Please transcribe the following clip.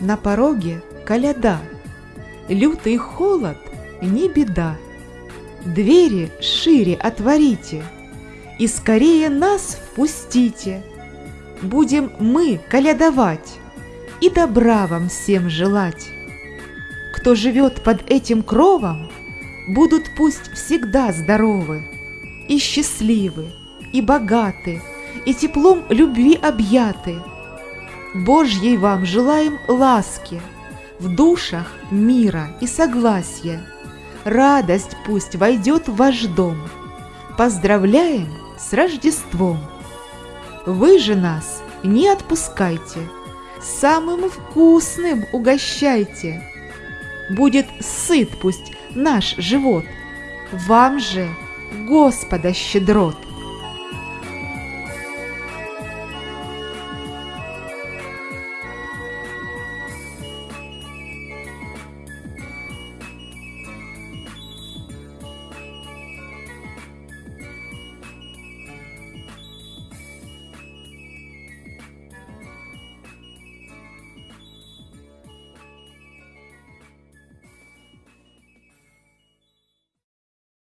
на пороге коляда, Лютый холод не беда. Двери шире отворите И скорее нас впустите. Будем мы колядовать И добра вам всем желать. Кто живет под этим кровом, Будут пусть всегда здоровы И счастливы, и богаты, И теплом любви объяты. Божьей вам желаем ласки, В душах мира и согласия. Радость пусть войдет в ваш дом. Поздравляем с Рождеством! Вы же нас не отпускайте, Самым вкусным угощайте. Будет сыт пусть наш живот, Вам же Господа щедрот.